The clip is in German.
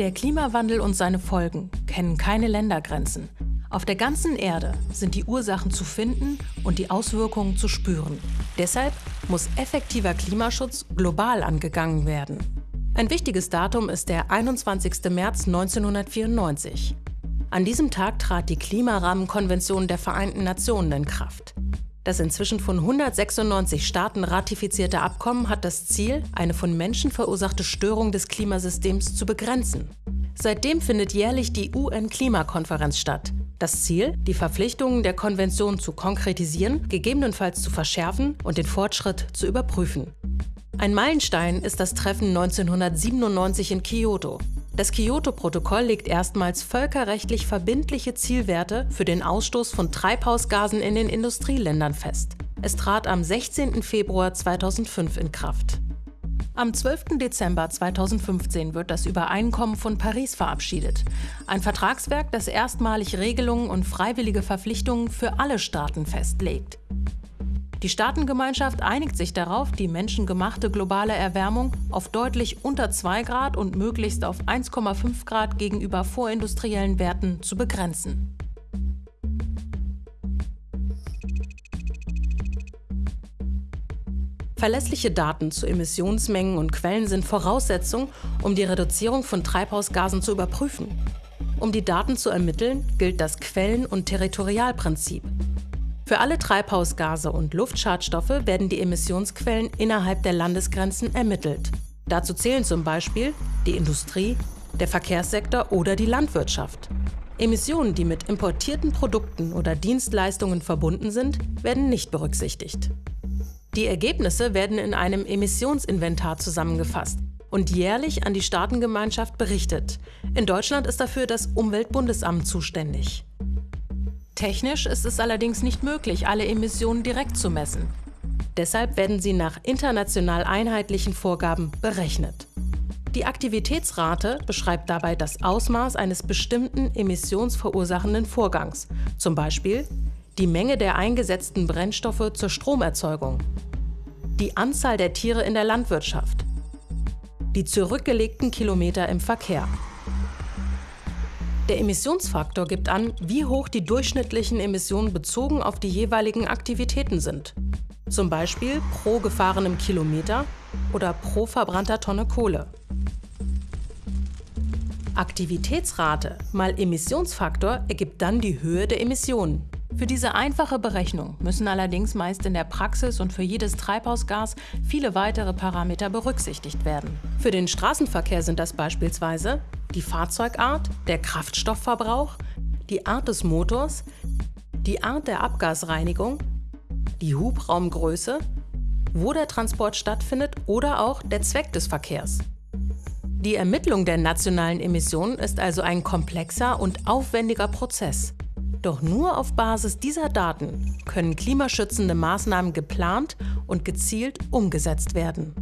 Der Klimawandel und seine Folgen kennen keine Ländergrenzen. Auf der ganzen Erde sind die Ursachen zu finden und die Auswirkungen zu spüren. Deshalb muss effektiver Klimaschutz global angegangen werden. Ein wichtiges Datum ist der 21. März 1994. An diesem Tag trat die Klimarahmenkonvention der Vereinten Nationen in Kraft. Das inzwischen von 196 Staaten ratifizierte Abkommen hat das Ziel, eine von Menschen verursachte Störung des Klimasystems zu begrenzen. Seitdem findet jährlich die UN-Klimakonferenz statt. Das Ziel, die Verpflichtungen der Konvention zu konkretisieren, gegebenenfalls zu verschärfen und den Fortschritt zu überprüfen. Ein Meilenstein ist das Treffen 1997 in Kyoto. Das Kyoto-Protokoll legt erstmals völkerrechtlich verbindliche Zielwerte für den Ausstoß von Treibhausgasen in den Industrieländern fest. Es trat am 16. Februar 2005 in Kraft. Am 12. Dezember 2015 wird das Übereinkommen von Paris verabschiedet. Ein Vertragswerk, das erstmalig Regelungen und freiwillige Verpflichtungen für alle Staaten festlegt. Die Staatengemeinschaft einigt sich darauf, die menschengemachte globale Erwärmung auf deutlich unter 2 Grad und möglichst auf 1,5 Grad gegenüber vorindustriellen Werten zu begrenzen. Verlässliche Daten zu Emissionsmengen und Quellen sind Voraussetzung, um die Reduzierung von Treibhausgasen zu überprüfen. Um die Daten zu ermitteln, gilt das Quellen- und Territorialprinzip. Für alle Treibhausgase und Luftschadstoffe werden die Emissionsquellen innerhalb der Landesgrenzen ermittelt. Dazu zählen zum Beispiel die Industrie, der Verkehrssektor oder die Landwirtschaft. Emissionen, die mit importierten Produkten oder Dienstleistungen verbunden sind, werden nicht berücksichtigt. Die Ergebnisse werden in einem Emissionsinventar zusammengefasst und jährlich an die Staatengemeinschaft berichtet. In Deutschland ist dafür das Umweltbundesamt zuständig. Technisch ist es allerdings nicht möglich, alle Emissionen direkt zu messen. Deshalb werden sie nach international einheitlichen Vorgaben berechnet. Die Aktivitätsrate beschreibt dabei das Ausmaß eines bestimmten emissionsverursachenden Vorgangs, zum Beispiel die Menge der eingesetzten Brennstoffe zur Stromerzeugung, die Anzahl der Tiere in der Landwirtschaft, die zurückgelegten Kilometer im Verkehr. Der Emissionsfaktor gibt an, wie hoch die durchschnittlichen Emissionen bezogen auf die jeweiligen Aktivitäten sind. Zum Beispiel pro gefahrenem Kilometer oder pro verbrannter Tonne Kohle. Aktivitätsrate mal Emissionsfaktor ergibt dann die Höhe der Emissionen. Für diese einfache Berechnung müssen allerdings meist in der Praxis und für jedes Treibhausgas viele weitere Parameter berücksichtigt werden. Für den Straßenverkehr sind das beispielsweise die Fahrzeugart, der Kraftstoffverbrauch, die Art des Motors, die Art der Abgasreinigung, die Hubraumgröße, wo der Transport stattfindet oder auch der Zweck des Verkehrs. Die Ermittlung der nationalen Emissionen ist also ein komplexer und aufwendiger Prozess. Doch nur auf Basis dieser Daten können klimaschützende Maßnahmen geplant und gezielt umgesetzt werden.